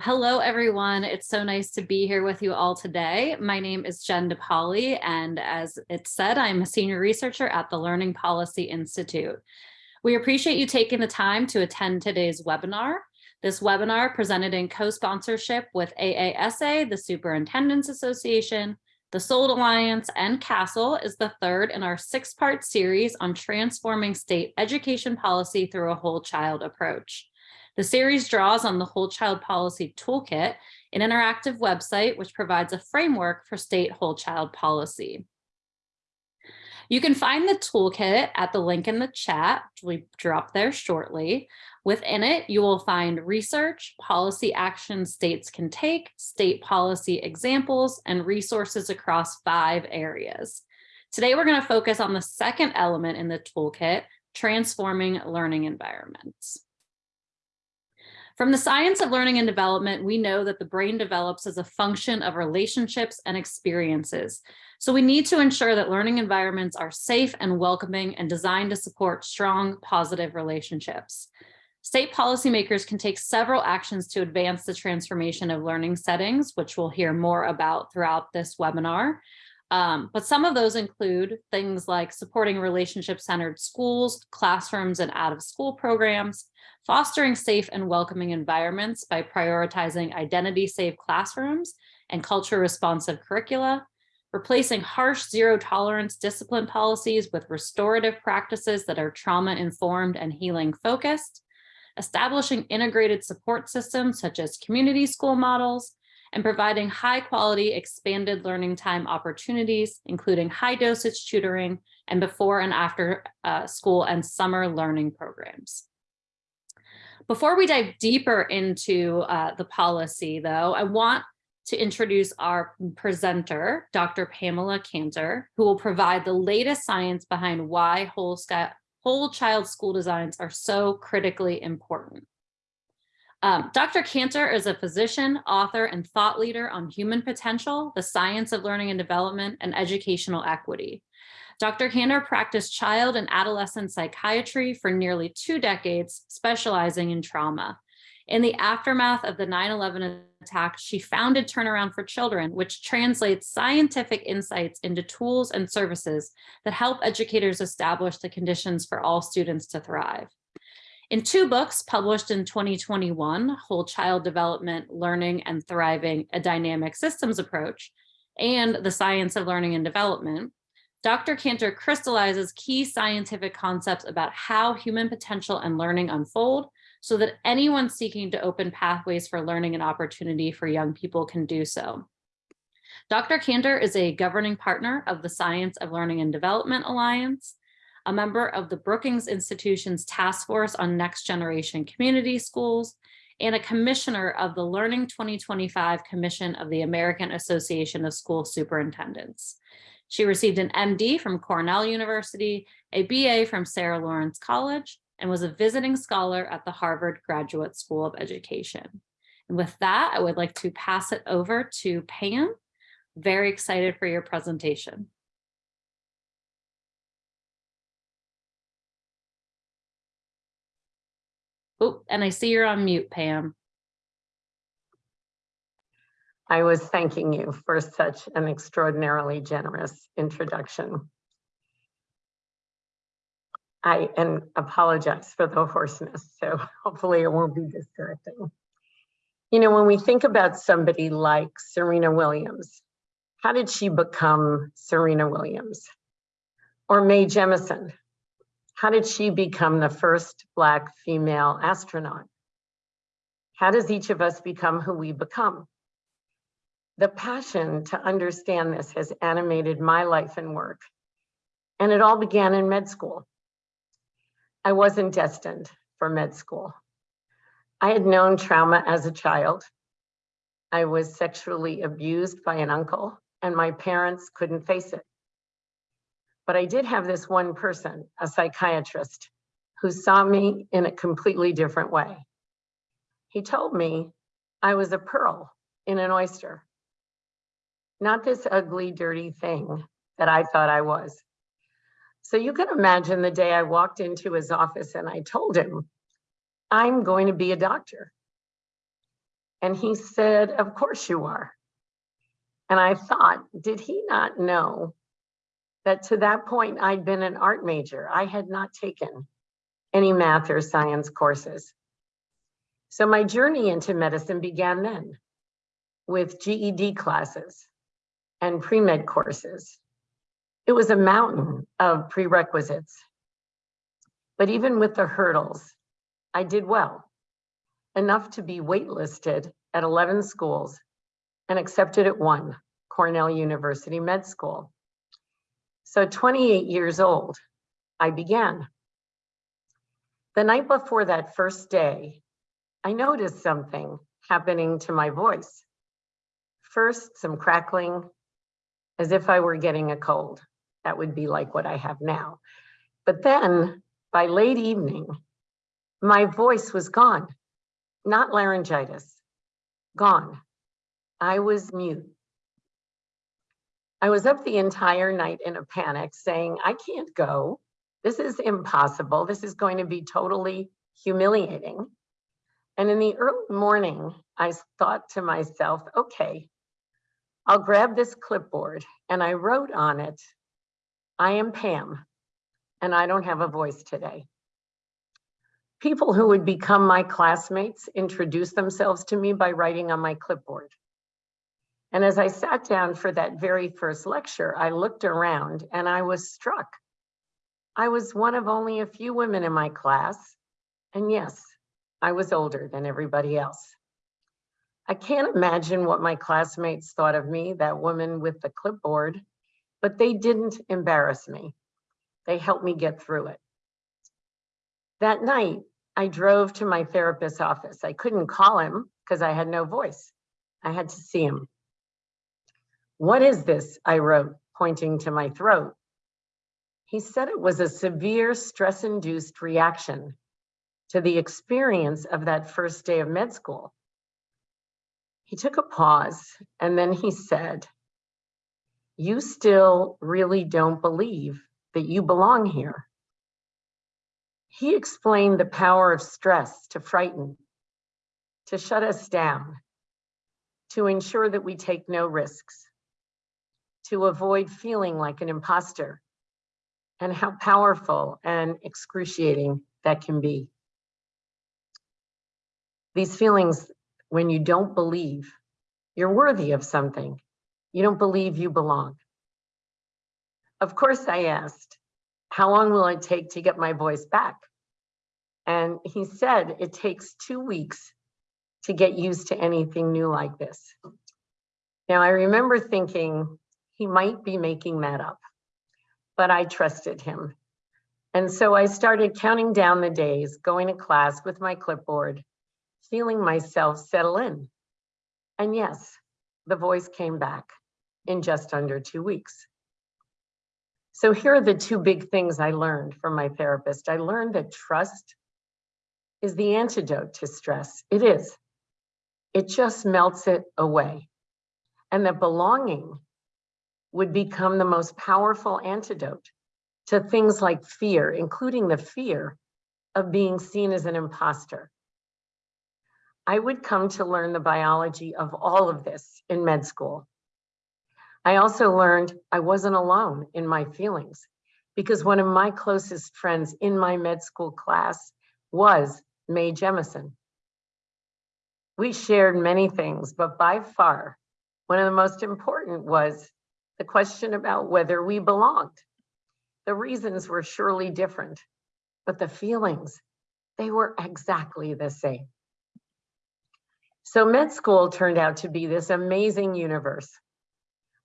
Hello, everyone. It's so nice to be here with you all today. My name is Jen DePaoli, and as it said, I'm a senior researcher at the Learning Policy Institute. We appreciate you taking the time to attend today's webinar. This webinar presented in co-sponsorship with AASA, the Superintendents Association, the SOLD Alliance, and CASEL is the third in our six-part series on transforming state education policy through a whole child approach. The series draws on the Whole Child Policy Toolkit, an interactive website which provides a framework for state whole child policy. You can find the toolkit at the link in the chat, we drop there shortly. Within it, you will find research, policy actions states can take, state policy examples, and resources across five areas. Today, we're going to focus on the second element in the toolkit, transforming learning environments. From the science of learning and development, we know that the brain develops as a function of relationships and experiences. So we need to ensure that learning environments are safe and welcoming and designed to support strong, positive relationships. State policymakers can take several actions to advance the transformation of learning settings, which we'll hear more about throughout this webinar. Um, but some of those include things like supporting relationship-centered schools, classrooms, and out-of-school programs, fostering safe and welcoming environments by prioritizing identity-safe classrooms and culture-responsive curricula, replacing harsh zero-tolerance discipline policies with restorative practices that are trauma-informed and healing-focused, establishing integrated support systems such as community school models, and providing high quality expanded learning time opportunities, including high dosage tutoring and before and after uh, school and summer learning programs. Before we dive deeper into uh, the policy though, I want to introduce our presenter, Dr. Pamela Cantor, who will provide the latest science behind why whole, whole child school designs are so critically important. Um, Dr. Cantor is a physician, author, and thought leader on human potential, the science of learning and development, and educational equity. Dr. Cantor practiced child and adolescent psychiatry for nearly two decades, specializing in trauma. In the aftermath of the 9-11 attack, she founded Turnaround for Children, which translates scientific insights into tools and services that help educators establish the conditions for all students to thrive. In two books published in 2021, Whole Child Development, Learning and Thriving, A Dynamic Systems Approach, and The Science of Learning and Development, Dr. Cantor crystallizes key scientific concepts about how human potential and learning unfold so that anyone seeking to open pathways for learning and opportunity for young people can do so. Dr. Cantor is a governing partner of the Science of Learning and Development Alliance, a member of the Brookings Institution's Task Force on Next Generation Community Schools, and a commissioner of the Learning 2025 Commission of the American Association of School Superintendents. She received an MD from Cornell University, a BA from Sarah Lawrence College, and was a visiting scholar at the Harvard Graduate School of Education. And with that, I would like to pass it over to Pam. Very excited for your presentation. Oh, and I see you're on mute, Pam. I was thanking you for such an extraordinarily generous introduction. I and apologize for the hoarseness, so hopefully it won't be distracting. You know, when we think about somebody like Serena Williams, how did she become Serena Williams? Or Mae Jemison, how did she become the first Black female astronaut? How does each of us become who we become? The passion to understand this has animated my life and work. And it all began in med school. I wasn't destined for med school. I had known trauma as a child. I was sexually abused by an uncle and my parents couldn't face it. But I did have this one person, a psychiatrist, who saw me in a completely different way. He told me I was a pearl in an oyster, not this ugly, dirty thing that I thought I was. So you can imagine the day I walked into his office and I told him, I'm going to be a doctor. And he said, of course you are. And I thought, did he not know that to that point I'd been an art major? I had not taken any math or science courses. So my journey into medicine began then with GED classes and pre-med courses. It was a mountain of prerequisites. But even with the hurdles, I did well, enough to be waitlisted at 11 schools and accepted at one, Cornell University Med School. So 28 years old, I began. The night before that first day, I noticed something happening to my voice. First, some crackling, as if I were getting a cold. That would be like what I have now. But then by late evening, my voice was gone, not laryngitis, gone. I was mute. I was up the entire night in a panic saying, I can't go. This is impossible. This is going to be totally humiliating. And in the early morning, I thought to myself, okay, I'll grab this clipboard and I wrote on it, I am Pam and I don't have a voice today. People who would become my classmates introduced themselves to me by writing on my clipboard. And as I sat down for that very first lecture, I looked around and I was struck. I was one of only a few women in my class. And yes, I was older than everybody else. I can't imagine what my classmates thought of me, that woman with the clipboard, but they didn't embarrass me. They helped me get through it. That night, I drove to my therapist's office. I couldn't call him because I had no voice. I had to see him. What is this? I wrote, pointing to my throat. He said it was a severe stress-induced reaction to the experience of that first day of med school. He took a pause and then he said, you still really don't believe that you belong here. He explained the power of stress to frighten, to shut us down, to ensure that we take no risks, to avoid feeling like an imposter, and how powerful and excruciating that can be. These feelings, when you don't believe you're worthy of something, you don't believe you belong. Of course, I asked, how long will it take to get my voice back? And he said it takes two weeks to get used to anything new like this. Now, I remember thinking he might be making that up, but I trusted him. And so I started counting down the days, going to class with my clipboard, feeling myself settle in. And yes, the voice came back in just under two weeks. So here are the two big things I learned from my therapist. I learned that trust is the antidote to stress. It is. It just melts it away. And that belonging would become the most powerful antidote to things like fear, including the fear of being seen as an imposter. I would come to learn the biology of all of this in med school. I also learned I wasn't alone in my feelings because one of my closest friends in my med school class was Mae Jemison. We shared many things, but by far, one of the most important was the question about whether we belonged. The reasons were surely different, but the feelings, they were exactly the same. So med school turned out to be this amazing universe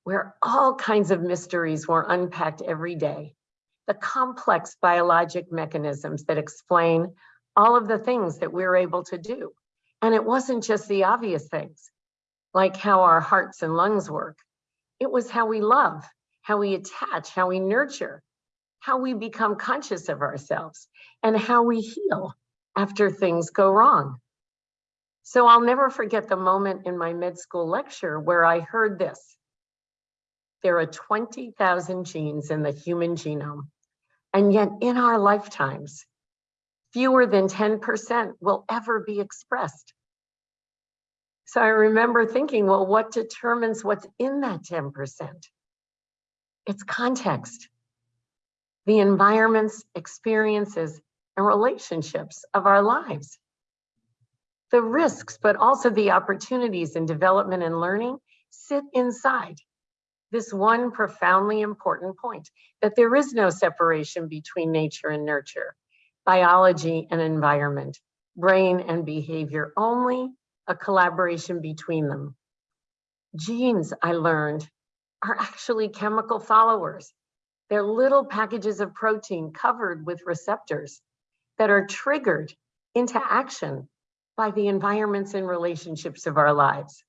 where all kinds of mysteries were unpacked every day. The complex biologic mechanisms that explain all of the things that we're able to do. And it wasn't just the obvious things, like how our hearts and lungs work. It was how we love, how we attach, how we nurture, how we become conscious of ourselves, and how we heal after things go wrong. So I'll never forget the moment in my med school lecture where I heard this. There are 20,000 genes in the human genome. And yet in our lifetimes, fewer than 10% will ever be expressed. So I remember thinking, well, what determines what's in that 10%? It's context, the environments, experiences, and relationships of our lives. The risks, but also the opportunities in development and learning sit inside this one profoundly important point, that there is no separation between nature and nurture, biology and environment, brain and behavior, only a collaboration between them. Genes, I learned, are actually chemical followers. They're little packages of protein covered with receptors that are triggered into action by the environments and relationships of our lives.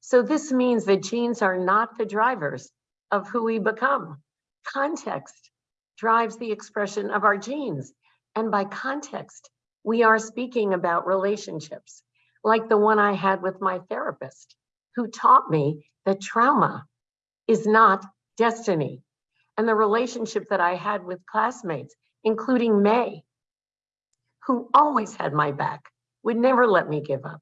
So this means that genes are not the drivers of who we become. Context drives the expression of our genes. And by context, we are speaking about relationships, like the one I had with my therapist, who taught me that trauma is not destiny. And the relationship that I had with classmates, including Mae, who always had my back, would never let me give up.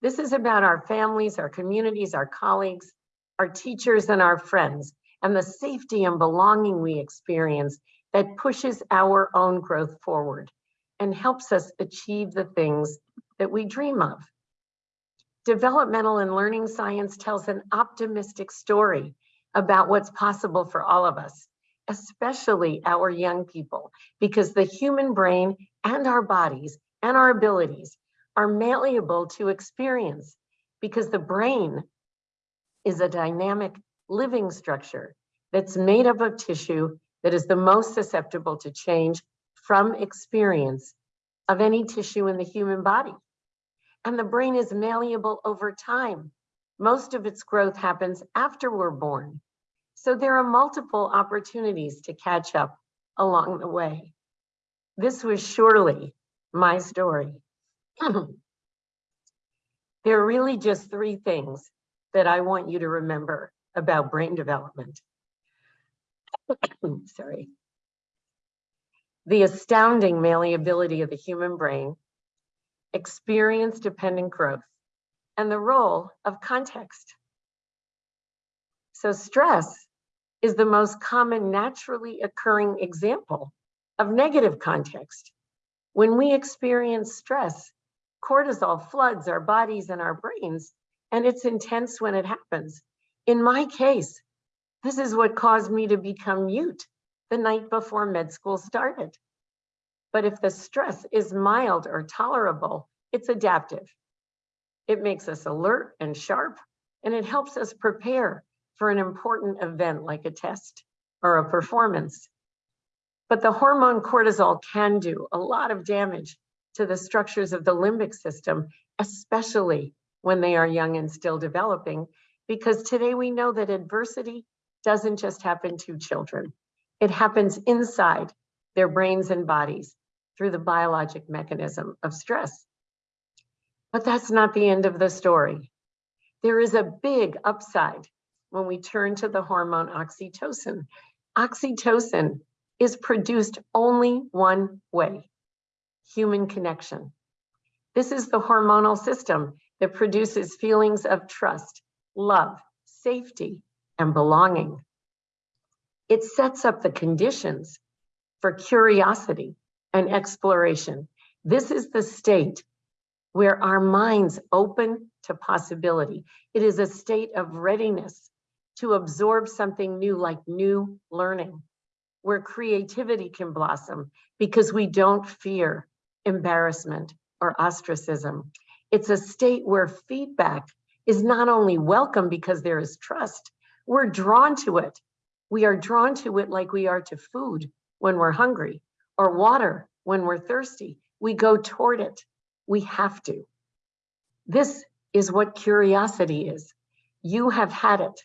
This is about our families, our communities, our colleagues, our teachers, and our friends, and the safety and belonging we experience that pushes our own growth forward and helps us achieve the things that we dream of. Developmental and learning science tells an optimistic story about what's possible for all of us, especially our young people, because the human brain and our bodies and our abilities are malleable to experience because the brain is a dynamic living structure that's made up of tissue that is the most susceptible to change from experience of any tissue in the human body. And the brain is malleable over time. Most of its growth happens after we're born. So there are multiple opportunities to catch up along the way. This was surely my story. there are really just three things that I want you to remember about brain development. Sorry. The astounding malleability of the human brain, experience-dependent growth, and the role of context. So stress is the most common naturally occurring example of negative context. When we experience stress, cortisol floods our bodies and our brains, and it's intense when it happens. In my case, this is what caused me to become mute the night before med school started. But if the stress is mild or tolerable, it's adaptive. It makes us alert and sharp, and it helps us prepare for an important event like a test or a performance. But the hormone cortisol can do a lot of damage to the structures of the limbic system, especially when they are young and still developing, because today we know that adversity doesn't just happen to children. It happens inside their brains and bodies through the biologic mechanism of stress. But that's not the end of the story. There is a big upside when we turn to the hormone oxytocin. Oxytocin is produced only one way, human connection. This is the hormonal system that produces feelings of trust, love, safety, and belonging. It sets up the conditions for curiosity and exploration. This is the state where our minds open to possibility. It is a state of readiness to absorb something new like new learning, where creativity can blossom because we don't fear embarrassment, or ostracism. It's a state where feedback is not only welcome because there is trust, we're drawn to it. We are drawn to it like we are to food when we're hungry or water when we're thirsty. We go toward it. We have to. This is what curiosity is. You have had it.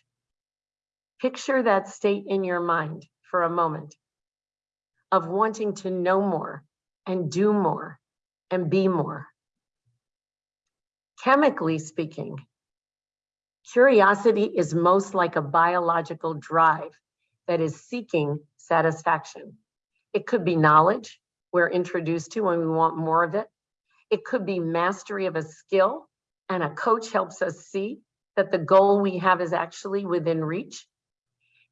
Picture that state in your mind for a moment of wanting to know more and do more and be more. Chemically speaking, curiosity is most like a biological drive that is seeking satisfaction. It could be knowledge we're introduced to when we want more of it. It could be mastery of a skill and a coach helps us see that the goal we have is actually within reach.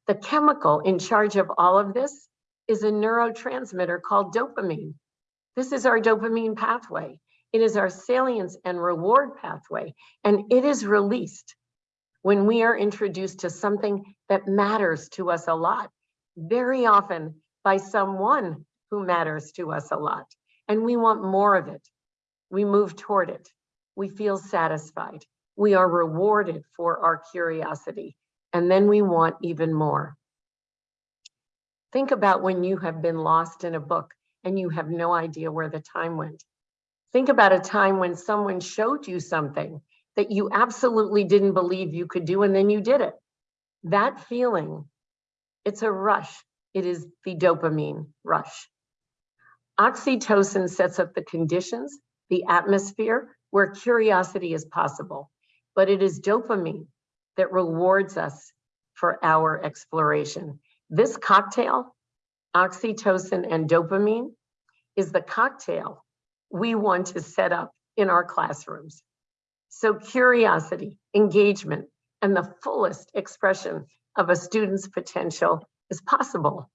The chemical in charge of all of this is a neurotransmitter called dopamine. This is our dopamine pathway. It is our salience and reward pathway, and it is released when we are introduced to something that matters to us a lot, very often by someone who matters to us a lot. And we want more of it. We move toward it. We feel satisfied. We are rewarded for our curiosity. And then we want even more. Think about when you have been lost in a book and you have no idea where the time went. Think about a time when someone showed you something that you absolutely didn't believe you could do and then you did it. That feeling, it's a rush. It is the dopamine rush. Oxytocin sets up the conditions, the atmosphere where curiosity is possible, but it is dopamine that rewards us for our exploration. This cocktail, oxytocin and dopamine, is the cocktail we want to set up in our classrooms. So curiosity, engagement, and the fullest expression of a student's potential possible.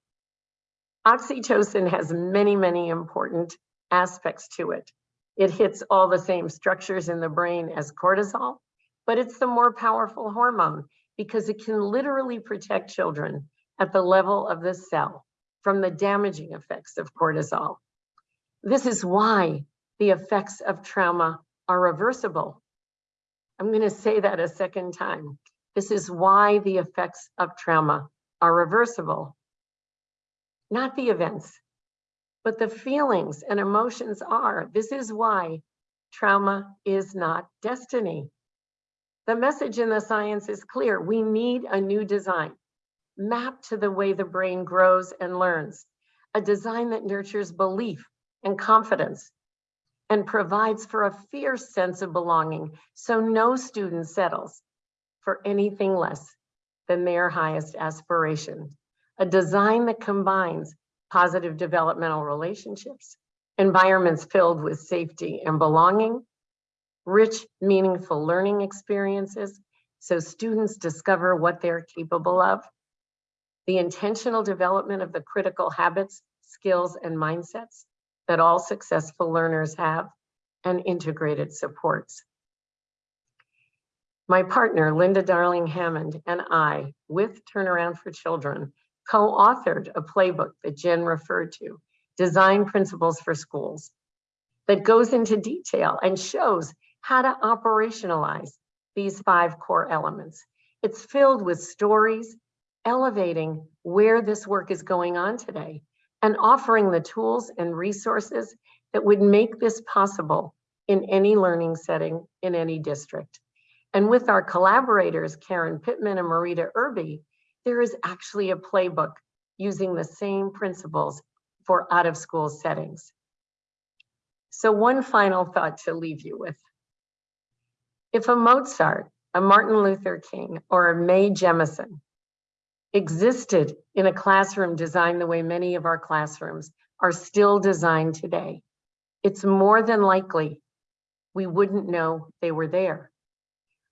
Oxytocin has many, many important aspects to it. It hits all the same structures in the brain as cortisol, but it's the more powerful hormone because it can literally protect children at the level of the cell from the damaging effects of cortisol. This is why the effects of trauma are reversible. I'm going to say that a second time. This is why the effects of trauma are reversible. Not the events, but the feelings and emotions are. This is why trauma is not destiny. The message in the science is clear. We need a new design mapped to the way the brain grows and learns, a design that nurtures belief and confidence and provides for a fierce sense of belonging so no student settles for anything less than their highest aspiration. A design that combines positive developmental relationships, environments filled with safety and belonging, rich, meaningful learning experiences so students discover what they're capable of, the intentional development of the critical habits, skills, and mindsets that all successful learners have, and integrated supports. My partner, Linda Darling Hammond, and I, with Turnaround for Children, co-authored a playbook that Jen referred to, Design Principles for Schools, that goes into detail and shows how to operationalize these five core elements. It's filled with stories, elevating where this work is going on today and offering the tools and resources that would make this possible in any learning setting in any district. And with our collaborators, Karen Pittman and Merita Irby, there is actually a playbook using the same principles for out of school settings. So one final thought to leave you with. If a Mozart, a Martin Luther King, or a Mae Jemison existed in a classroom designed the way many of our classrooms are still designed today, it's more than likely we wouldn't know they were there.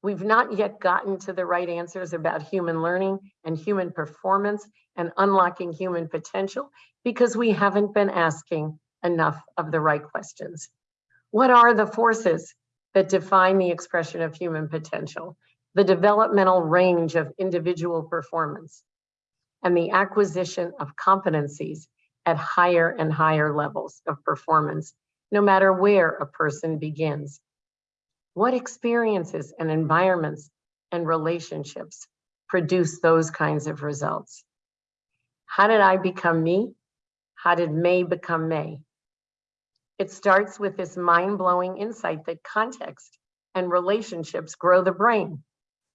We've not yet gotten to the right answers about human learning and human performance and unlocking human potential because we haven't been asking enough of the right questions. What are the forces that define the expression of human potential? the developmental range of individual performance, and the acquisition of competencies at higher and higher levels of performance, no matter where a person begins. What experiences and environments and relationships produce those kinds of results? How did I become me? How did Mae become Mae? It starts with this mind-blowing insight that context and relationships grow the brain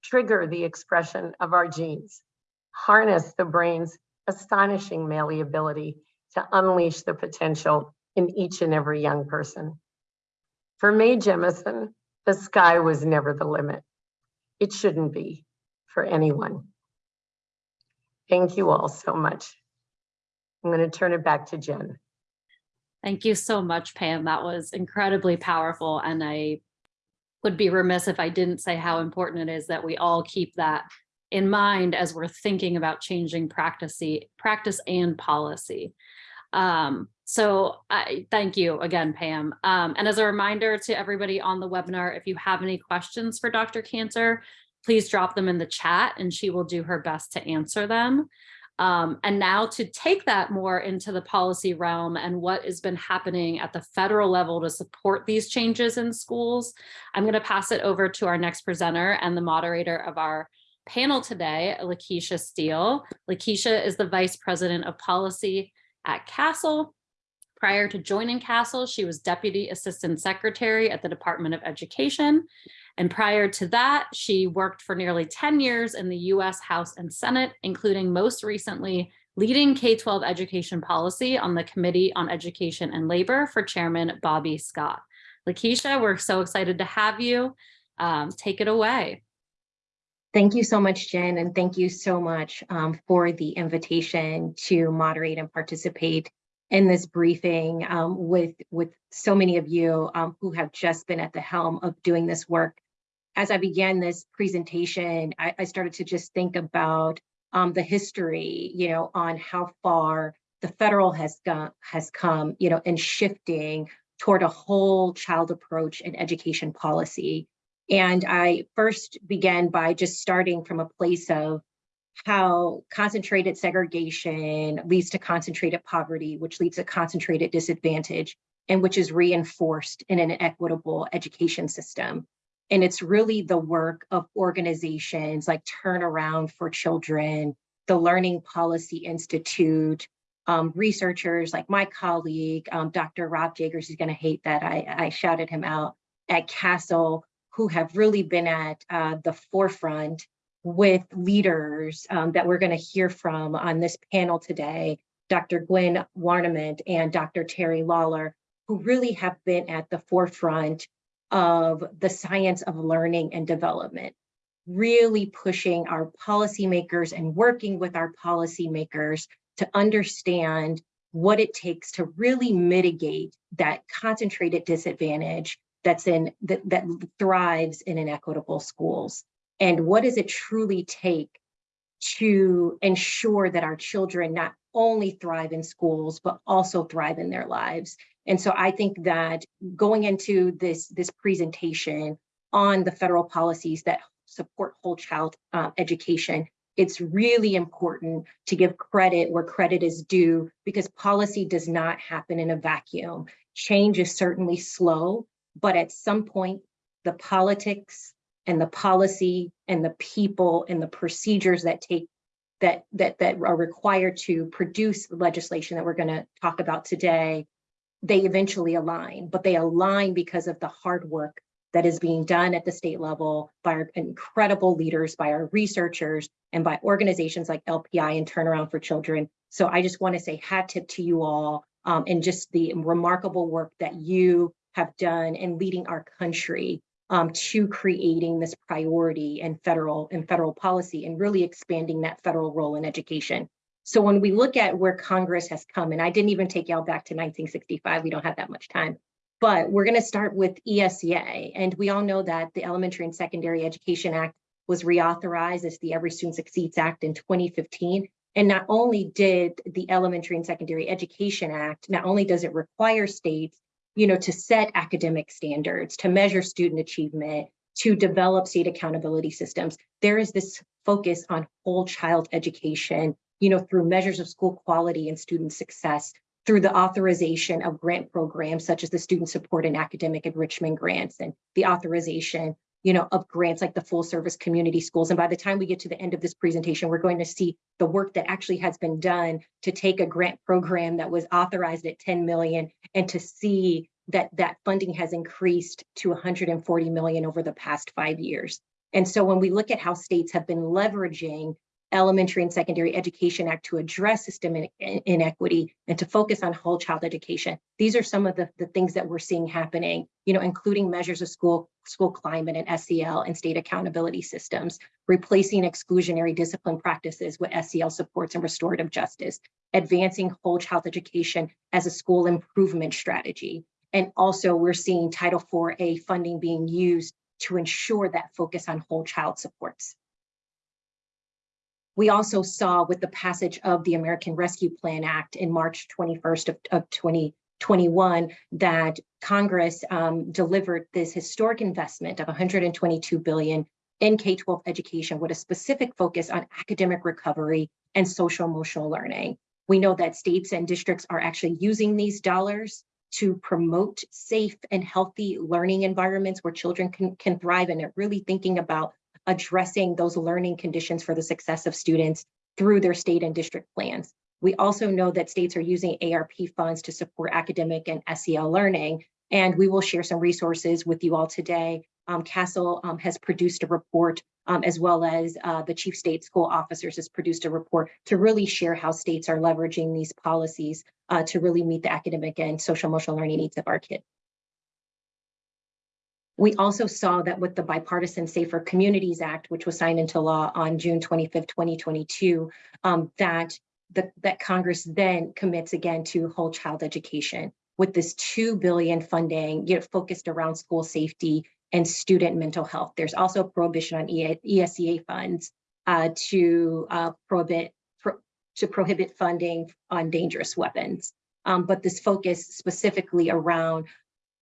trigger the expression of our genes, harness the brain's astonishing malleability to unleash the potential in each and every young person. For Mae Jemison, the sky was never the limit. It shouldn't be for anyone. Thank you all so much. I'm going to turn it back to Jen. Thank you so much, Pam. That was incredibly powerful. And I would be remiss if I didn't say how important it is that we all keep that in mind as we're thinking about changing practice, practice and policy. Um, so I thank you again, Pam. Um, and as a reminder to everybody on the webinar, if you have any questions for Dr. Cantor, please drop them in the chat and she will do her best to answer them. Um, and now to take that more into the policy realm and what has been happening at the federal level to support these changes in schools, I'm going to pass it over to our next presenter and the moderator of our panel today, Lakeisha Steele. Lakeisha is the Vice President of Policy at CASEL. Prior to joining CASEL, she was Deputy Assistant Secretary at the Department of Education. And prior to that, she worked for nearly 10 years in the US House and Senate, including most recently leading K-12 education policy on the Committee on Education and Labor for Chairman Bobby Scott. Lakeisha, we're so excited to have you. Um, take it away. Thank you so much, Jen, and thank you so much um, for the invitation to moderate and participate in this briefing um, with, with so many of you um, who have just been at the helm of doing this work. As I began this presentation, I, I started to just think about um, the history, you know, on how far the federal has has come, you know, in shifting toward a whole child approach in education policy. And I first began by just starting from a place of how concentrated segregation leads to concentrated poverty, which leads to concentrated disadvantage, and which is reinforced in an equitable education system. And it's really the work of organizations like Turnaround for Children, the Learning Policy Institute, um, researchers like my colleague, um, Dr. Rob Jagers, he's gonna hate that I, I shouted him out, at CASEL, who have really been at uh, the forefront with leaders um, that we're going to hear from on this panel today, Dr. Gwen Warniment and Dr. Terry Lawler, who really have been at the forefront of the science of learning and development, really pushing our policymakers and working with our policymakers to understand what it takes to really mitigate that concentrated disadvantage that's in that, that thrives in inequitable schools? And what does it truly take to ensure that our children not only thrive in schools but also thrive in their lives? And so i think that going into this this presentation on the federal policies that support whole child uh, education it's really important to give credit where credit is due because policy does not happen in a vacuum. Change is certainly slow but at some point, the politics and the policy and the people and the procedures that take that that that are required to produce the legislation that we're going to talk about today, they eventually align, but they align because of the hard work that is being done at the state level by our incredible leaders, by our researchers, and by organizations like LPI and Turnaround for Children. So I just want to say hat tip to you all um, and just the remarkable work that you have done in leading our country um, to creating this priority in federal and federal policy and really expanding that federal role in education. So when we look at where Congress has come, and I didn't even take y'all back to 1965, we don't have that much time, but we're gonna start with ESEA. And we all know that the Elementary and Secondary Education Act was reauthorized as the Every Student Succeeds Act in 2015. And not only did the Elementary and Secondary Education Act, not only does it require states you know, to set academic standards, to measure student achievement, to develop state accountability systems. There is this focus on whole child education, you know, through measures of school quality and student success, through the authorization of grant programs such as the Student Support and Academic Enrichment Grants and the authorization you know, of grants like the full service community schools. And by the time we get to the end of this presentation, we're going to see the work that actually has been done to take a grant program that was authorized at 10 million and to see that that funding has increased to 140 million over the past five years. And so when we look at how states have been leveraging Elementary and Secondary Education Act to address system in, in, inequity and to focus on whole child education. These are some of the, the things that we're seeing happening, you know, including measures of school, school climate and SEL and state accountability systems, replacing exclusionary discipline practices with SEL supports and restorative justice, advancing whole child education as a school improvement strategy. And also we're seeing Title IV-A funding being used to ensure that focus on whole child supports. We also saw with the passage of the American Rescue Plan Act in March 21st of, of 2021 that Congress um, delivered this historic investment of 122 billion in K-12 education with a specific focus on academic recovery and social emotional learning. We know that states and districts are actually using these dollars to promote safe and healthy learning environments where children can, can thrive and are really thinking about addressing those learning conditions for the success of students through their state and district plans. We also know that states are using ARP funds to support academic and SEL learning, and we will share some resources with you all today. Um, CASEL um, has produced a report, um, as well as uh, the Chief State School Officers has produced a report to really share how states are leveraging these policies uh, to really meet the academic and social emotional learning needs of our kids. We also saw that with the Bipartisan Safer Communities Act, which was signed into law on June 25th, 2022, um, that, the, that Congress then commits again to whole child education with this 2 billion funding you know, focused around school safety and student mental health. There's also a prohibition on ESEA funds uh, to uh, prohibit pro to prohibit funding on dangerous weapons. Um, but this focus specifically around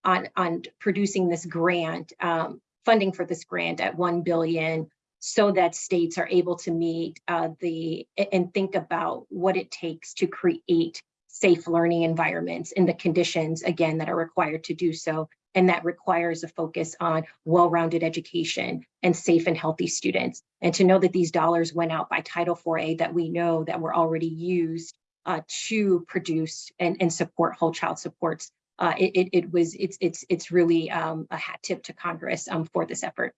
on, on producing this grant, um, funding for this grant at 1 billion so that states are able to meet uh, the and think about what it takes to create safe learning environments in the conditions, again, that are required to do so. And that requires a focus on well-rounded education and safe and healthy students. And to know that these dollars went out by Title IV-A that we know that were already used uh, to produce and, and support whole child supports uh, it, it, it, was it's it's it's really um, a hat tip to Congress um, for this effort.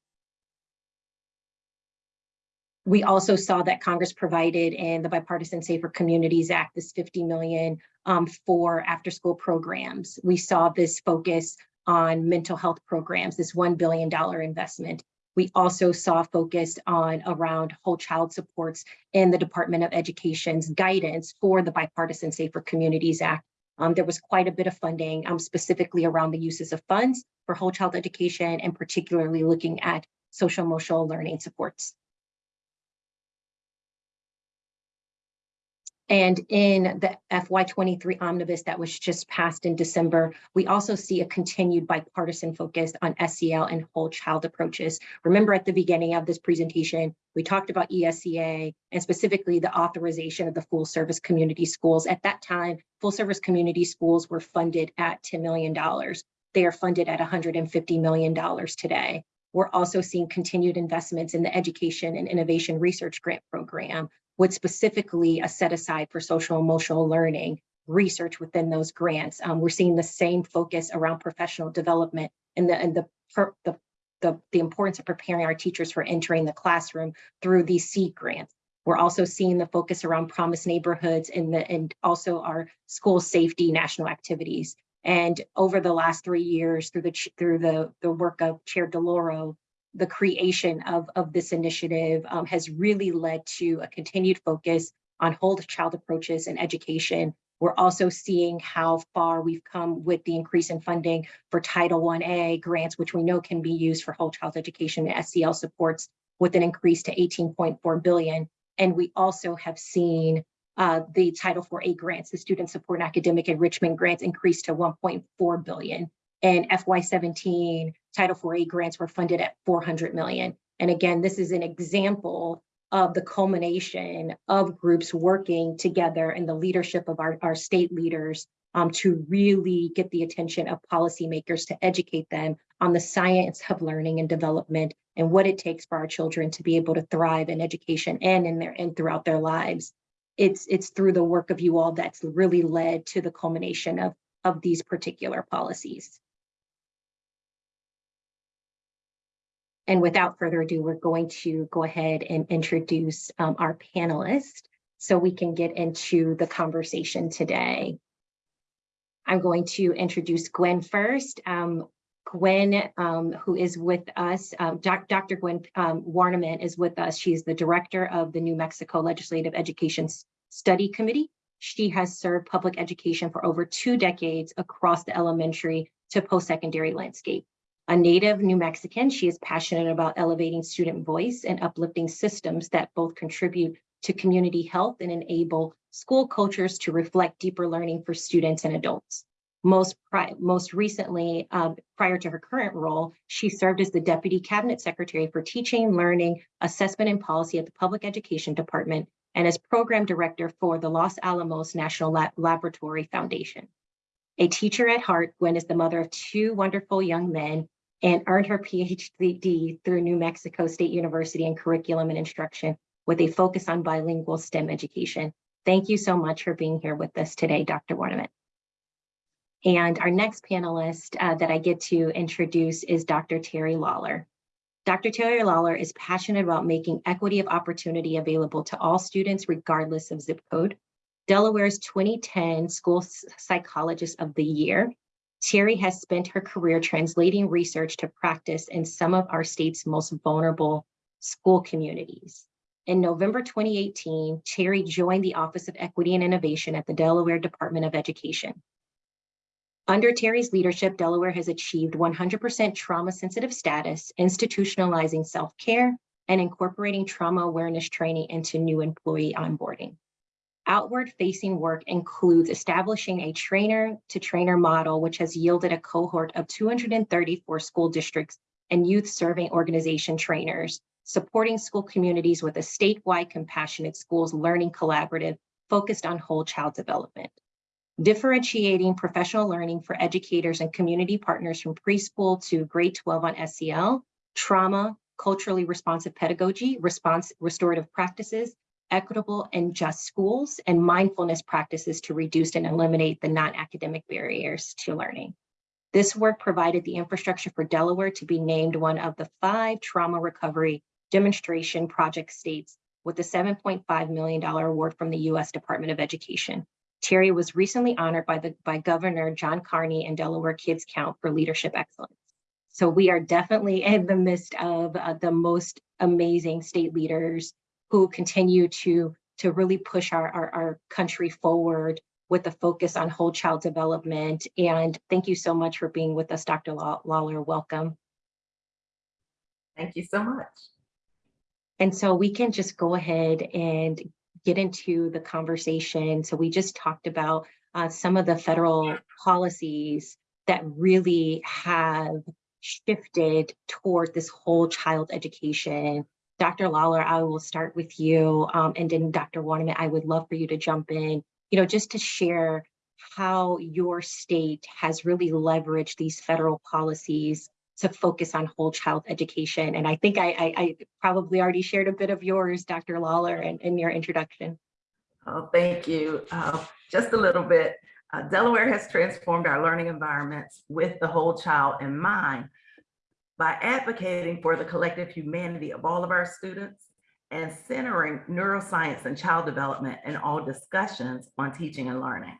We also saw that Congress provided in the Bipartisan Safer Communities Act this 50 million um, for after school programs. We saw this focus on mental health programs, this $1 billion investment. We also saw focused on around whole child supports in the Department of Education's guidance for the Bipartisan Safer Communities Act um, there was quite a bit of funding um, specifically around the uses of funds for whole child education and particularly looking at social emotional learning supports. And in the FY23 omnibus that was just passed in December, we also see a continued bipartisan focus on SEL and whole child approaches. Remember at the beginning of this presentation, we talked about ESEA and specifically the authorization of the full service community schools. At that time, full service community schools were funded at $10 million. They are funded at $150 million today. We're also seeing continued investments in the education and innovation research grant program, with specifically a set aside for social emotional learning research within those grants. Um, we're seeing the same focus around professional development and the and the, the the the importance of preparing our teachers for entering the classroom through these seed grants. We're also seeing the focus around promise neighborhoods and the and also our school safety national activities. And over the last three years, through the through the the work of Chair DeLauro, the creation of, of this initiative um, has really led to a continued focus on whole child approaches and education. We're also seeing how far we've come with the increase in funding for Title I-A grants, which we know can be used for whole child education and SEL supports with an increase to 18.4 billion. And we also have seen uh, the Title IV-A grants, the student support and academic enrichment grants increase to 1.4 billion and FY17 Title IV-A grants were funded at 400 million. And again, this is an example of the culmination of groups working together and the leadership of our, our state leaders um, to really get the attention of policymakers to educate them on the science of learning and development and what it takes for our children to be able to thrive in education and in their and throughout their lives. It's it's through the work of you all that's really led to the culmination of of these particular policies. And without further ado, we're going to go ahead and introduce um, our panelists so we can get into the conversation today. I'm going to introduce Gwen first. Um, Gwen, um, who is with us, um, doc, Dr. Gwen um, Warniment is with us. She's the director of the New Mexico Legislative Education Study Committee. She has served public education for over two decades across the elementary to post-secondary landscape. A native New Mexican, she is passionate about elevating student voice and uplifting systems that both contribute to community health and enable school cultures to reflect deeper learning for students and adults. Most, most recently, um, prior to her current role, she served as the Deputy Cabinet Secretary for Teaching, Learning, Assessment and Policy at the Public Education Department and as Program Director for the Los Alamos National Lab Laboratory Foundation. A teacher at heart, Gwen is the mother of two wonderful young men and earned her PhD through New Mexico State University in Curriculum and Instruction with a focus on bilingual STEM education. Thank you so much for being here with us today, Dr. Warniment. And our next panelist uh, that I get to introduce is Dr. Terry Lawler. Dr. Terry Lawler is passionate about making equity of opportunity available to all students regardless of zip code. Delaware's 2010 School Psychologist of the Year, Terry has spent her career translating research to practice in some of our state's most vulnerable school communities. In November 2018, Terry joined the Office of Equity and Innovation at the Delaware Department of Education. Under Terry's leadership, Delaware has achieved 100% trauma-sensitive status, institutionalizing self-care and incorporating trauma awareness training into new employee onboarding. Outward-facing work includes establishing a trainer-to-trainer model, which has yielded a cohort of 234 school districts and youth-serving organization trainers, supporting school communities with a statewide compassionate schools learning collaborative focused on whole child development. Differentiating professional learning for educators and community partners from preschool to grade 12 on SEL, trauma, culturally responsive pedagogy, response restorative practices, equitable and just schools, and mindfulness practices to reduce and eliminate the non-academic barriers to learning. This work provided the infrastructure for Delaware to be named one of the five trauma recovery demonstration project states with a $7.5 million award from the US Department of Education. Terry was recently honored by, the, by Governor John Carney and Delaware Kids Count for leadership excellence. So we are definitely in the midst of uh, the most amazing state leaders who continue to, to really push our, our, our country forward with a focus on whole child development. And thank you so much for being with us, Dr. Lawler. Welcome. Thank you so much. And so we can just go ahead and get into the conversation. So we just talked about uh, some of the federal policies that really have shifted toward this whole child education. Dr. Lawler, I will start with you. Um, and then Dr. Warniment, I would love for you to jump in, you know, just to share how your state has really leveraged these federal policies to focus on whole child education. And I think I, I, I probably already shared a bit of yours, Dr. Lawler, in, in your introduction. Oh, thank you. Uh, just a little bit. Uh, Delaware has transformed our learning environments with the whole child in mind by advocating for the collective humanity of all of our students and centering neuroscience and child development in all discussions on teaching and learning.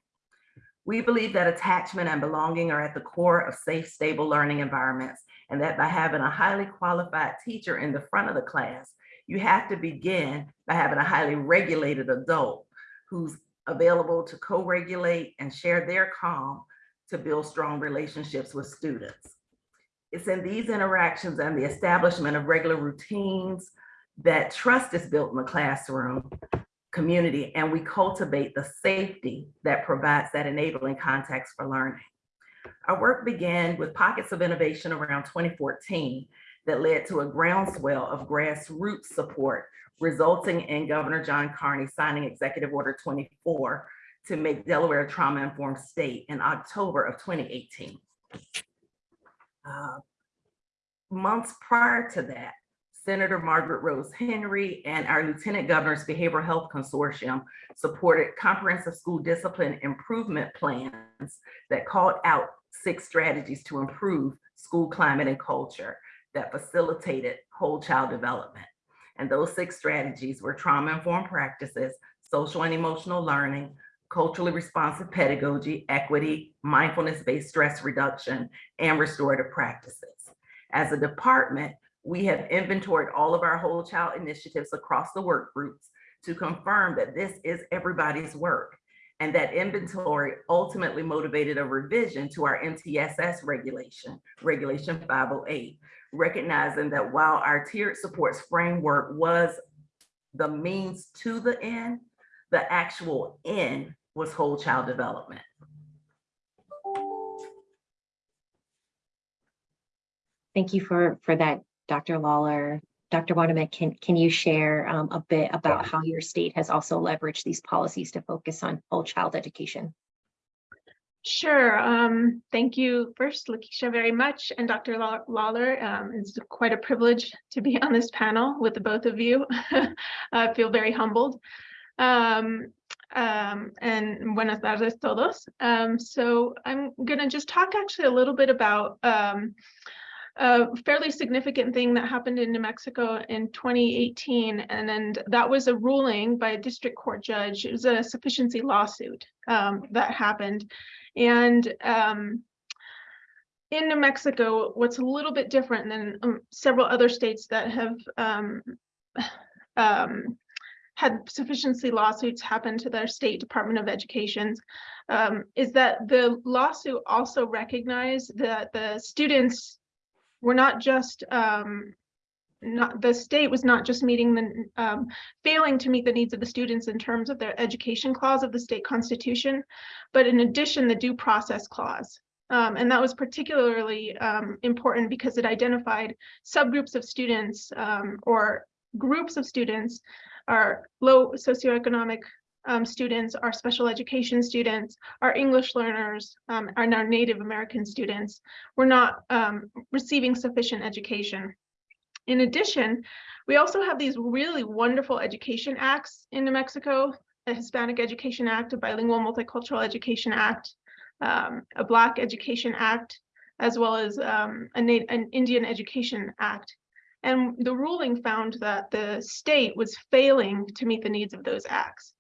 We believe that attachment and belonging are at the core of safe, stable learning environments, and that by having a highly qualified teacher in the front of the class, you have to begin by having a highly regulated adult who's available to co-regulate and share their calm to build strong relationships with students. It's in these interactions and the establishment of regular routines that trust is built in the classroom community and we cultivate the safety that provides that enabling context for learning. Our work began with pockets of innovation around 2014 that led to a groundswell of grassroots support, resulting in Governor John Carney signing Executive Order 24 to make Delaware a trauma-informed state in October of 2018. Uh, months prior to that, Senator Margaret Rose Henry and our Lieutenant Governor's Behavioral Health Consortium supported comprehensive school discipline improvement plans that called out six strategies to improve school climate and culture that facilitated whole child development. And those six strategies were trauma-informed practices, social and emotional learning, culturally responsive pedagogy, equity, mindfulness-based stress reduction, and restorative practices. As a department, we have inventoried all of our whole child initiatives across the work groups to confirm that this is everybody's work And that inventory ultimately motivated a revision to our MTSS regulation, Regulation 508, recognizing that while our tiered supports framework was the means to the end, the actual end was whole child development. Thank you for, for that, Dr. Lawler. Dr. Warniment, can, can you share um, a bit about how your state has also leveraged these policies to focus on whole child education? Sure. Um, thank you first, Lakeisha, very much, and Dr. Lawler. Um, it's quite a privilege to be on this panel with the both of you. I feel very humbled. Um, um, and buenas tardes todos. Um, so I'm gonna just talk actually a little bit about um, a fairly significant thing that happened in New Mexico in 2018, and then that was a ruling by a district court judge. It was a sufficiency lawsuit um, that happened. And um, in New Mexico, what's a little bit different than um, several other states that have had sufficiency lawsuits happen to their state Department of Education um, is that the lawsuit also recognized that the students were not just um, not the state was not just meeting the um, failing to meet the needs of the students in terms of their education clause of the state constitution, but in addition, the due process clause. Um, and that was particularly um, important because it identified subgroups of students um, or groups of students, our low socioeconomic um, students, our special education students, our English learners, um, and our Native American students were not um, receiving sufficient education. In addition, we also have these really wonderful education acts in New Mexico, a Hispanic Education Act, a Bilingual Multicultural Education Act, um, a Black Education Act, as well as um, an Indian Education Act. And the ruling found that the state was failing to meet the needs of those acts.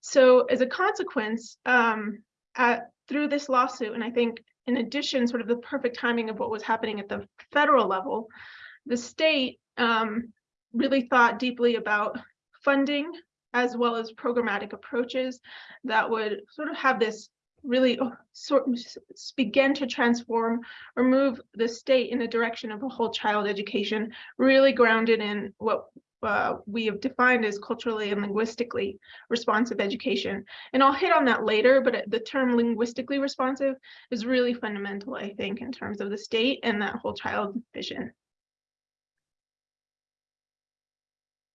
So as a consequence, um, at, through this lawsuit, and I think in addition, sort of the perfect timing of what was happening at the federal level, the state um, really thought deeply about funding as well as programmatic approaches that would sort of have this really oh, sort to transform or move the state in the direction of a whole child education, really grounded in what uh, we have defined as culturally and linguistically responsive education. And I'll hit on that later, but the term linguistically responsive is really fundamental, I think, in terms of the state and that whole child vision.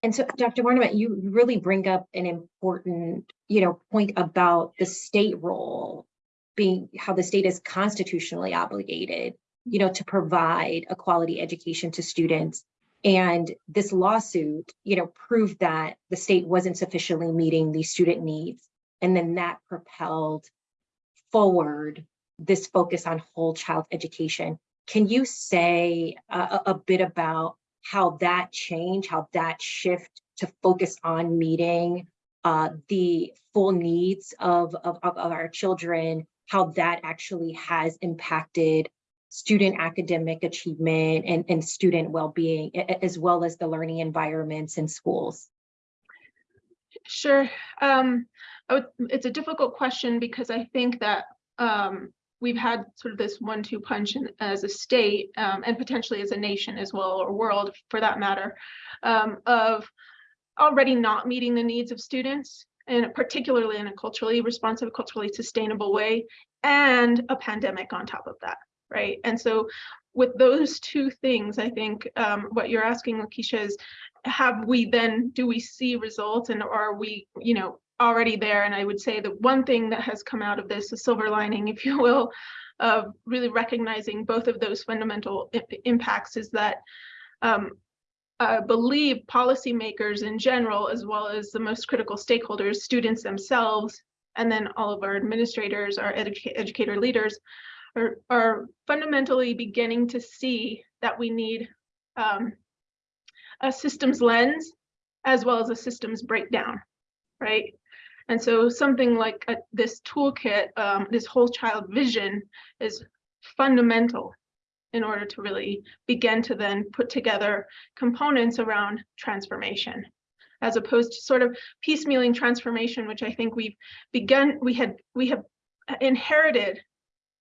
And so, Dr. Warniment, you really bring up an important, you know, point about the state role being how the state is constitutionally obligated, you know, to provide a quality education to students. And this lawsuit, you know, proved that the state wasn't sufficiently meeting these student needs. And then that propelled forward this focus on whole child education. Can you say a- a bit about how that change, how that shift to focus on meeting uh, the full needs of, of, of our children, how that actually has impacted student academic achievement and, and student well-being, as well as the learning environments in schools? Sure. Um, would, it's a difficult question because I think that um, we've had sort of this one-two punch in, as a state um, and potentially as a nation as well, or world for that matter, um, of already not meeting the needs of students and particularly in a culturally responsive, culturally sustainable way, and a pandemic on top of that, right? And so with those two things, I think um, what you're asking, Lakeisha, is have we then, do we see results and are we, you know, already there? And I would say the one thing that has come out of this, a silver lining, if you will, of really recognizing both of those fundamental impacts is that um, I believe policymakers in general, as well as the most critical stakeholders, students themselves, and then all of our administrators, our educa- educator leaders, are, are fundamentally beginning to see that we need um, a systems lens as well as a systems breakdown, right? And so something like uh, this toolkit, um, this whole child vision is fundamental in order to really begin to then put together components around transformation. as opposed to sort of piecemealing transformation, which I think we've begun, we had, we have inherited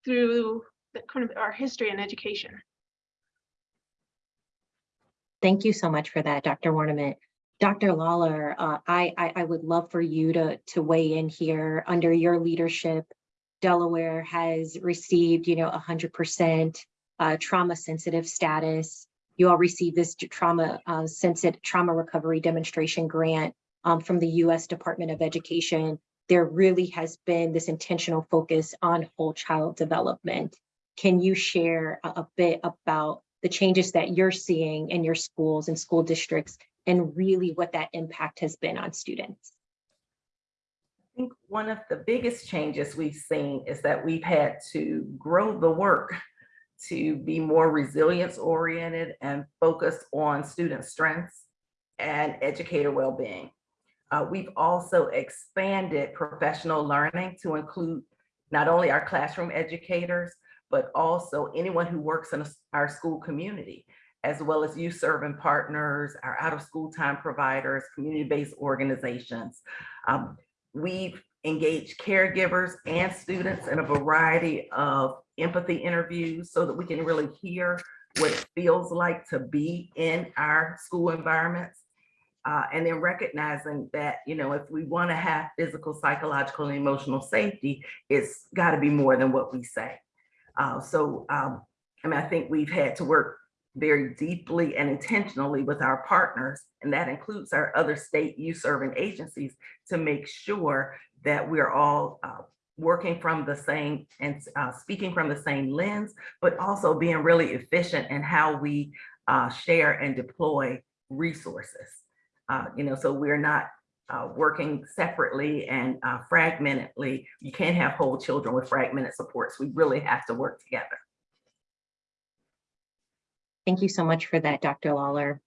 through the kind of our history and education. Thank you so much for that, Dr. Warniment. Dr. Lawler, uh, I, I, I would love for you to, to weigh in here. Under your leadership, Delaware has received, you know, 100% uh, trauma sensitive status. You all received this trauma uh, sensitive trauma recovery demonstration grant um, from the U.S. Department of Education. There really has been this intentional focus on whole child development. Can you share a, a bit about the changes that you're seeing in your schools and school districts and really what that impact has been on students? I think one of the biggest changes we've seen is that we've had to grow the work to be more resilience oriented and focused on student strengths and educator well-being. Uh, we've also expanded professional learning to include not only our classroom educators, but also anyone who works in our school community, as well as youth serving partners, our out of school time providers, community-based organizations. Um, We've engaged caregivers and students in a variety of empathy interviews so that we can really hear what it feels like to be in our school environments. Uh, and then recognizing that, you know, if we want to have physical, psychological, and emotional safety, it's got to be more than what we say. Uh, so, um, I mean, I think we've had to work very deeply and intentionally with our partners, and that includes our other state youth serving agencies to make sure that we're all uh, working from the same and uh, speaking from the same lens, but also being really efficient in how we uh, share and deploy resources. Uh, you know, so we're not uh, working separately and uh, fragmentedly. You can't have whole children with fragmented supports. We really have to work together. Thank you so much for that, Dr. Lawler.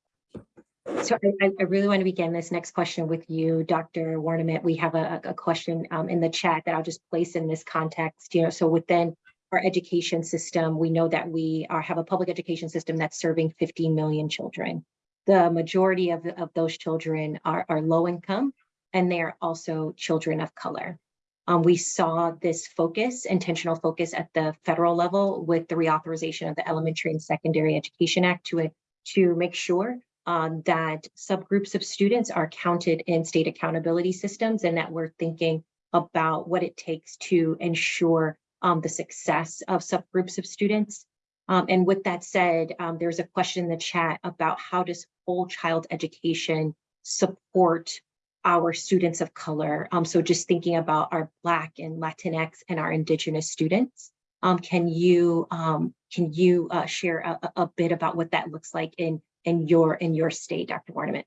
So I, I really want to begin this next question with you, Dr. Warniment. We have a, a question um, in the chat that I'll just place in this context. You know, so within our education system, we know that we are, have a public education system that's serving 15 million children. The majority of, of those children are, are low income and they are also children of color. Um, we saw this focus, intentional focus at the federal level with the reauthorization of the Elementary and Secondary Education Act to, to make sure um, that subgroups of students are counted in state accountability systems and that we're thinking about what it takes to ensure um, the success of subgroups of students. Um, and with that said, um, there's a question in the chat about how does whole child education support our students of color. Um, so just thinking about our Black and Latinx and our Indigenous students. Um, can you um, can you uh, share a, a bit about what that looks like in in your in your state, Dr. Warniment?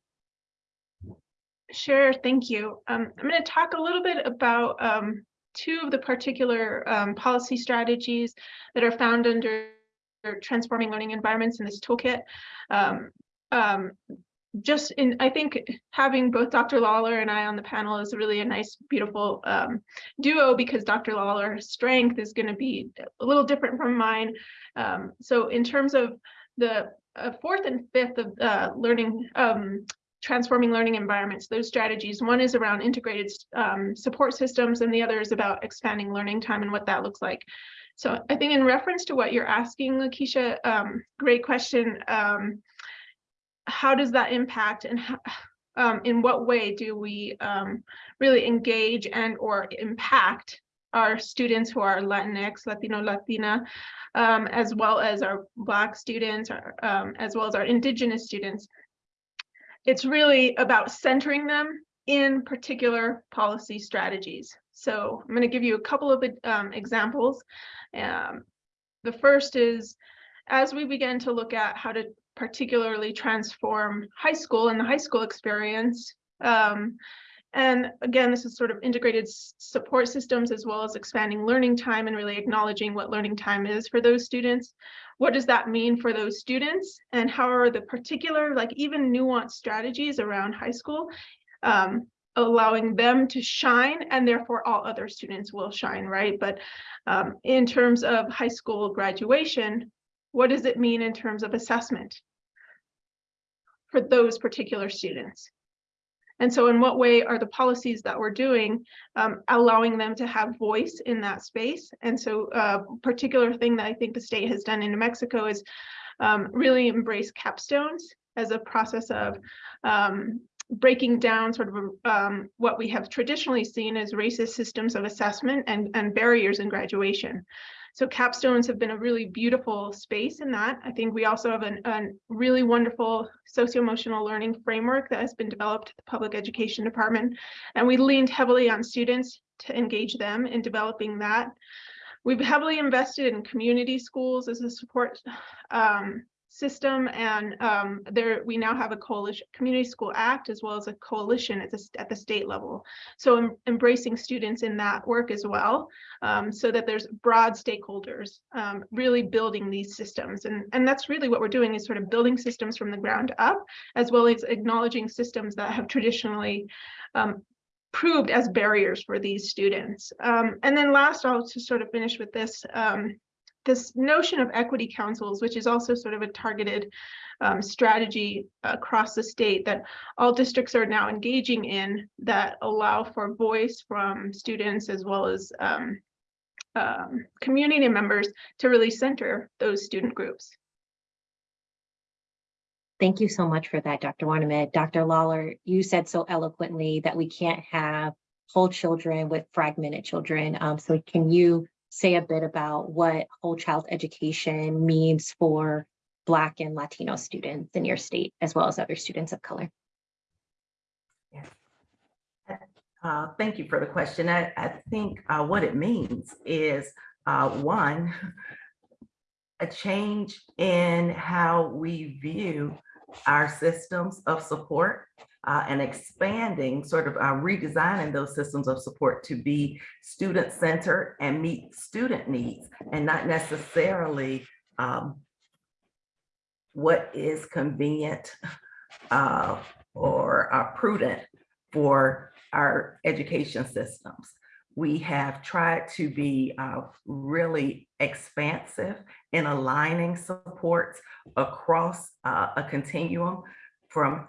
Sure, thank you. Um, I'm going to talk a little bit about um, two of the particular um, policy strategies that are found under transforming learning environments in this toolkit. Um, um, just in, I think having both Dr. Lawler and I on the panel is really a nice, beautiful um, duo because Dr. Lawler's strength is going to be a little different from mine. Um, so in terms of the uh, fourth and fifth of uh, learning, um, transforming learning environments, those strategies, one is around integrated um, support systems and the other is about expanding learning time and what that looks like. So I think in reference to what you're asking, Lakeisha, um, great question. How does that impact and um, in what way do we um, really engage and or impact our students who are Latinx, Latino, Latina, um, as well as our Black students, um, as well as our Indigenous students. It's really about centering them in particular policy strategies. So I'm going to give you a couple of um, examples. Um, the first is as we begin to look at how to particularly transform high school and the high school experience. Um, and again, this is sort of integrated support systems as well as expanding learning time and really acknowledging what learning time is for those students. What does that mean for those students? And how are the particular, like even nuanced strategies around high school, um, allowing them to shine and therefore all other students will shine, right? But um, in terms of high school graduation, what does it mean in terms of assessment? For those particular students. And so in what way are the policies that we're doing um, allowing them to have voice in that space? And so a particular thing that I think the state has done in New Mexico is um, really embrace capstones as a process of um, breaking down sort of um, what we have traditionally seen as racist systems of assessment and, and barriers in graduation. So capstones have been a really beautiful space in that. I think we also have an, a really wonderful socio-emotional learning framework that has been developed at the public education department. And we leaned heavily on students to engage them in developing that. We've heavily invested in community schools as a support um, system and um, there we now have a coalition community school act as well as a coalition at the, at the state level. So em embracing students in that work as well um, so that there's broad stakeholders um, really building these systems. And and that's really what we're doing is sort of building systems from the ground up as well as acknowledging systems that have traditionally um, proved as barriers for these students. Um, and then last I'll just sort of finish with this um, this notion of equity councils, which is also sort of a targeted um, strategy across the state that all districts are now engaging in that allow for voice from students as well as um, um, community members to really center those student groups. Thank you so much for that, Dr. Warniment. Dr. Lawler, you said so eloquently that we can't have whole children with fragmented children. Um, so can you say a bit about what whole child education means for Black and Latino students in your state, as well as other students of color. Uh, thank you for the question. I, I think uh, what it means is uh, one, a change in how we view our systems of support uh, and expanding, sort of uh, redesigning those systems of support to be student-centered and meet student needs and not necessarily um, what is convenient uh, or uh, prudent for our education systems. We have tried to be uh, really expansive in aligning supports across uh, a continuum from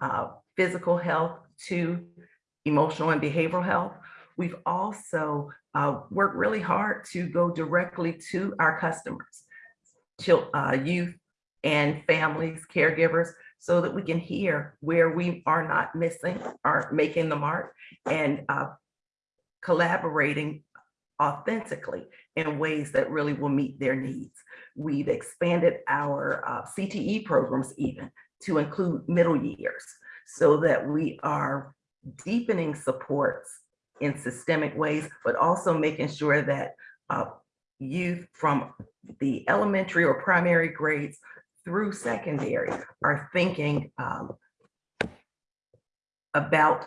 physical health to emotional and behavioral health. We've also uh, worked really hard to go directly to our customers, uh, youth and families, caregivers, so that we can hear where we are not missing or making the mark and uh, collaborating authentically in ways that really will meet their needs. We've expanded our uh, CTE programs even to include middle years so that we are deepening supports in systemic ways, but also making sure that uh, youth from the elementary or primary grades through secondary are thinking um, about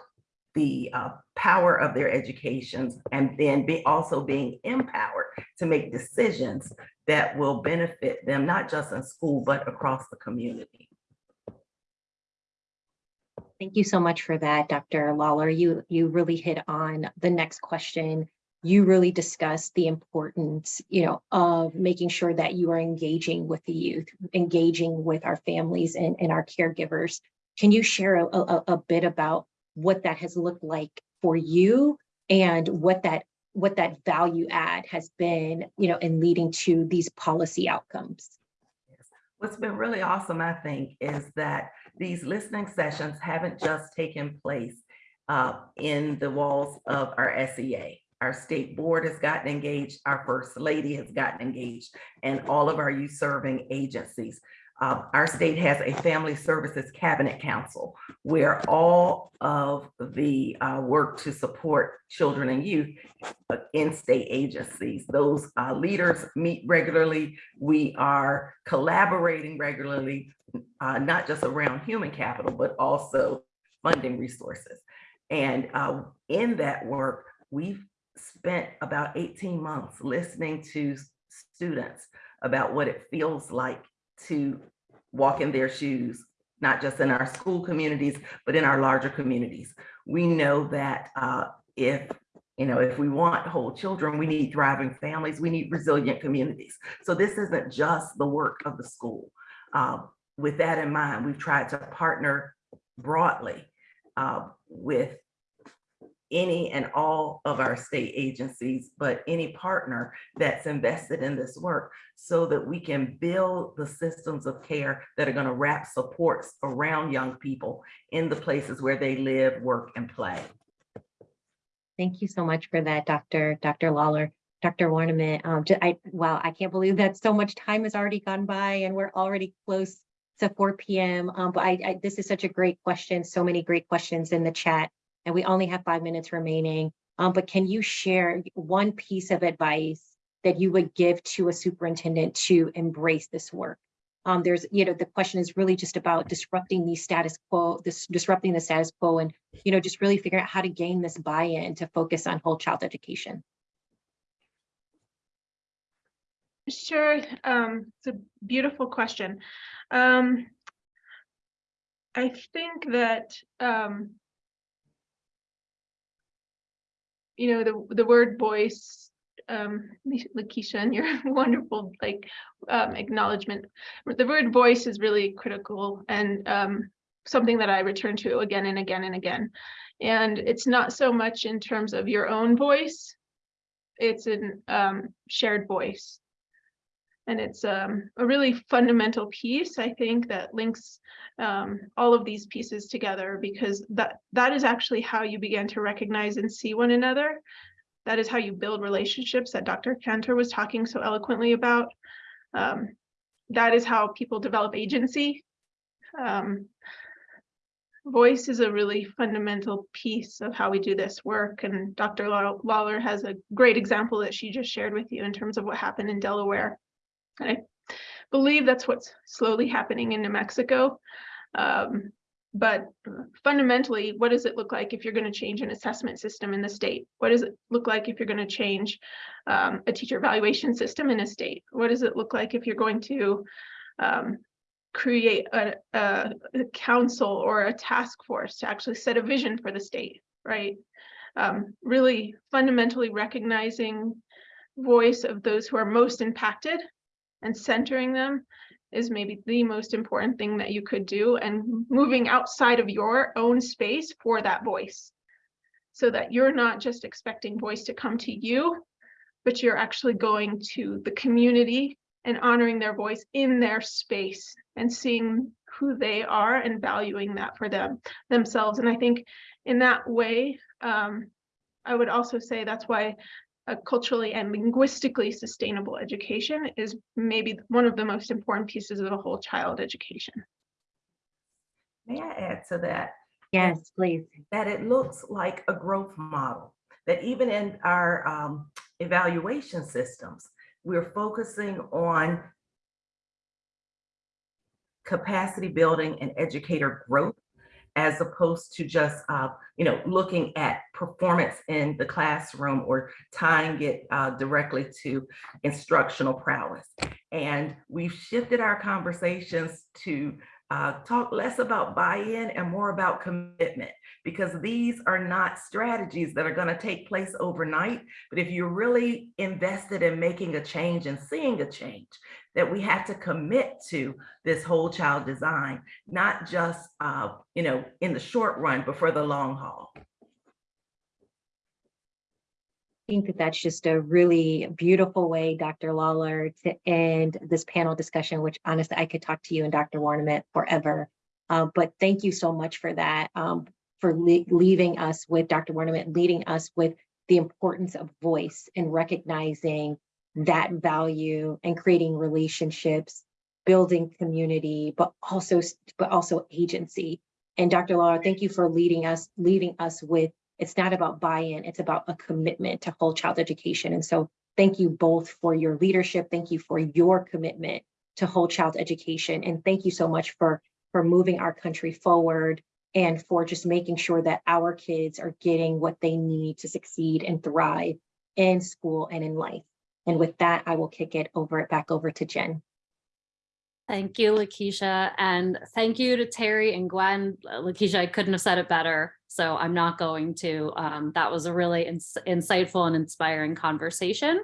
the uh, power of their educations and then be also being empowered to make decisions that will benefit them, not just in school, but across the community. Thank you so much for that, Dr. Lawler. You, you really hit on the next question. You really discussed the importance, you know, of making sure that you are engaging with the youth, engaging with our families and, and our caregivers. Can you share a, a, a bit about what that has looked like for you and what that what that value add has been, you know, in leading to these policy outcomes? What's been really awesome, I think, is that these listening sessions haven't just taken place uh, in the walls of our SEA. Our state board has gotten engaged, our first lady has gotten engaged, and all of our youth serving agencies. Uh, our state has a family services cabinet council where all of the uh, work to support children and youth in state agencies, those uh, leaders meet regularly. We are collaborating regularly, uh, not just around human capital, but also funding resources. And uh, in that work, we've spent about 18 months listening to students about what it feels like to walk in their shoes, not just in our school communities, but in our larger communities. We know that uh, if you know, if we want whole children, we need thriving families, we need resilient communities. So this isn't just the work of the school. Uh, with that in mind, we've tried to partner broadly uh, with any and all of our state agencies, but any partner that's invested in this work so that we can build the systems of care that are going to wrap supports around young people in the places where they live, work, and play. Thank you so much for that, Dr. Dr. Lawler. Dr. Warniment, um, I, wow, I can't believe that so much time has already gone by and we're already close to four PM. Um, but I, I, this is such a great question, so many great questions in the chat, and we only have five minutes remaining. Um, but can you share one piece of advice that you would give to a superintendent to embrace this work? Um, there's, you know, the question is really just about disrupting the status quo, this disrupting the status quo and, you know, just really figuring out how to gain this buy-in to focus on whole child education. Sure, um, it's a beautiful question. Um, I think that, um, you know, the, the word voice, um, Lakeisha, and your wonderful, like, um, acknowledgement. The word voice is really critical and, um, something that I return to again and again and again. And it's not so much in terms of your own voice, it's an, um, shared voice. And it's um, a really fundamental piece, I think, that links um, all of these pieces together because that that is actually how you begin to recognize and see one another. That is how you build relationships that Dr. Cantor was talking so eloquently about. Um, that is how people develop agency. Um, voice is a really fundamental piece of how we do this work. And Dr. Lawler has a great example that she just shared with you in terms of what happened in Delaware. I believe that's what's slowly happening in New Mexico. Um, but fundamentally, what does it look like if you're going to change an assessment system in the state? What does it look like if you're going to change um, a teacher evaluation system in a state? What does it look like if you're going to um, create a, a, a council or a task force to actually set a vision for the state, right? Um, really fundamentally recognizing voice of those who are most impacted and centering them is maybe the most important thing that you could do and moving outside of your own space for that voice. So that you're not just expecting voice to come to you but you're actually going to the community and honoring their voice in their space and seeing who they are and valuing that for them themselves. And i think in that way um, i would also say that's why a culturally and linguistically sustainable education is maybe one of the most important pieces of the whole child education. May I add to that? Yes, please. That it looks like a growth model, that even in our um, evaluation systems, we're focusing on capacity building and educator growth as opposed to just, uh, you know, looking at performance in the classroom or tying it uh, directly to instructional prowess. And we've shifted our conversations to uh, talk less about buy-in and more about commitment because these are not strategies that are going to take place overnight. But if you're really invested in making a change and seeing a change, that we have to commit to this whole child design, not just, uh, you know, in the short run, but for the long haul. I think that that's just a really beautiful way, Dr. Lawler, to end this panel discussion, which honestly, I could talk to you and Dr. Warniment forever. Uh, but thank you so much for that, um, for le leaving us with Dr. Warniment, leading us with the importance of voice and recognizing that value and creating relationships, building community, but also, but also agency. And Dr. Lawler, thank you for leading us, leaving us with it's not about buy-in, it's about a commitment to whole child education. And so thank you both for your leadership. Thank you for your commitment to whole child education. And thank you so much for, for moving our country forward and for just making sure that our kids are getting what they need to succeed and thrive in school and in life. And with that, I will kick it over back over to Jen. Thank you, Lakeisha, and thank you to Terry and Gwen. Lakeisha, I couldn't have said it better, so I'm not going to. Um, that was a really ins insightful and inspiring conversation.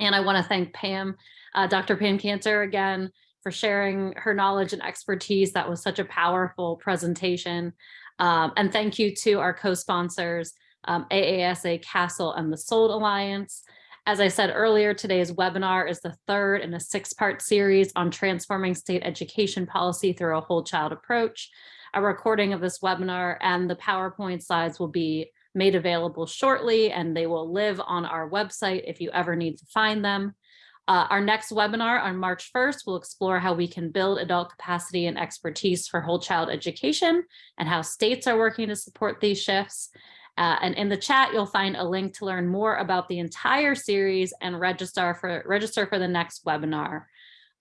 And I want to thank Pam, uh, Dr. Pam Cantor again for sharing her knowledge and expertise. That was such a powerful presentation. Um, and thank you to our co-sponsors, um, AASA CASEL and the SoLD Alliance. As I said earlier, today's webinar is the third in a six-part series on transforming state education policy through a whole child approach. A recording of this webinar and the PowerPoint slides will be made available shortly and they will live on our website if you ever need to find them. Uh, our next webinar on March 1st will explore how we can build adult capacity and expertise for whole child education and how states are working to support these shifts. Uh, and in the chat, you'll find a link to learn more about the entire series and register for, register for the next webinar.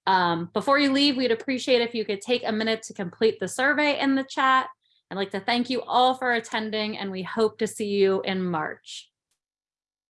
Um, before you leave, we'd appreciate if you could take a minute to complete the survey in the chat. I'd like to thank you all for attending and we hope to see you in March.